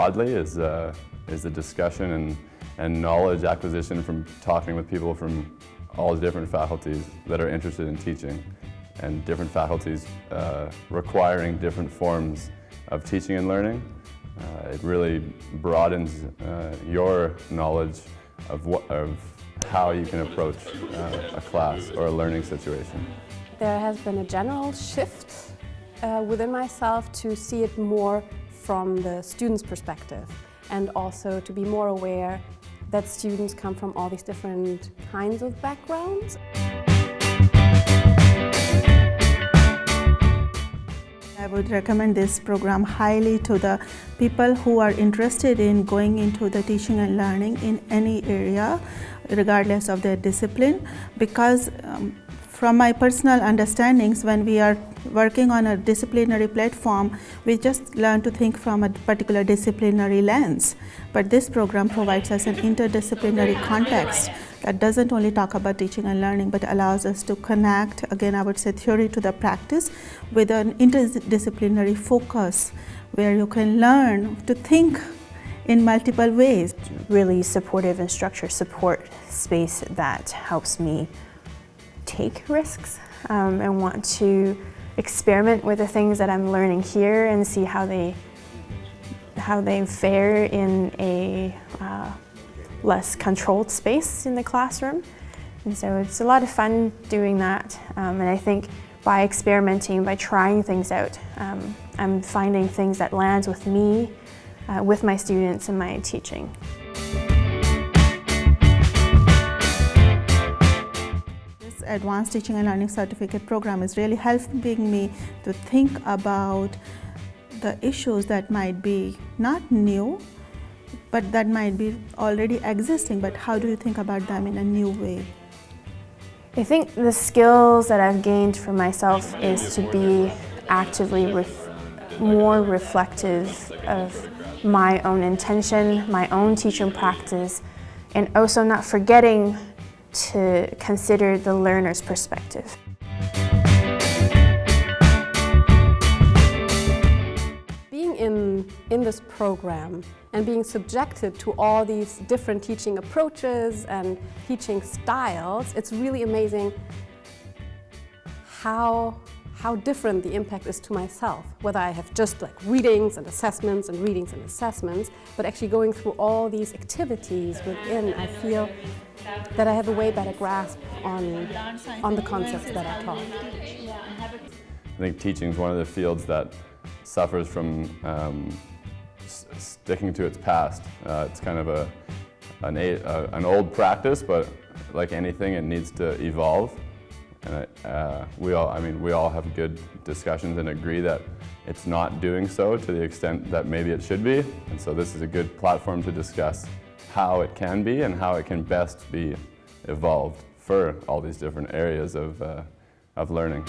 broadly is, uh, is the discussion and, and knowledge acquisition from talking with people from all the different faculties that are interested in teaching and different faculties uh, requiring different forms of teaching and learning. Uh, it really broadens uh, your knowledge of, what, of how you can approach uh, a class or a learning situation. There has been a general shift uh, within myself to see it more from the student's perspective and also to be more aware that students come from all these different kinds of backgrounds. I would recommend this program highly to the people who are interested in going into the teaching and learning in any area regardless of their discipline because um, from my personal understandings when we are working on a disciplinary platform we just learn to think from a particular disciplinary lens but this program provides us an interdisciplinary context that doesn't only talk about teaching and learning but allows us to connect again I would say theory to the practice with an interdisciplinary focus where you can learn to think in multiple ways. Really supportive and structured support space that helps me take risks um, and want to experiment with the things that I'm learning here and see how they how they fare in a uh, less controlled space in the classroom. And so it's a lot of fun doing that. Um, and I think by experimenting, by trying things out, um, I'm finding things that lands with me, uh, with my students and my teaching. Advanced Teaching and Learning Certificate program is really helping me to think about the issues that might be not new, but that might be already existing, but how do you think about them in a new way? I think the skills that I've gained for myself is to be actively ref more reflective of my own intention, my own teaching practice, and also not forgetting to consider the learner's perspective. Being in, in this program and being subjected to all these different teaching approaches and teaching styles, it's really amazing how, how different the impact is to myself. Whether I have just like readings and assessments and readings and assessments, but actually going through all these activities within, I feel that I have a way better grasp on, on the concepts that I taught. I think teaching is one of the fields that suffers from um, sticking to its past. Uh, it's kind of a, an, a, an, old practice, but like anything, it needs to evolve. And uh, we all, I mean, we all have good discussions and agree that it's not doing so to the extent that maybe it should be. And so this is a good platform to discuss how it can be and how it can best be evolved for all these different areas of, uh, of learning.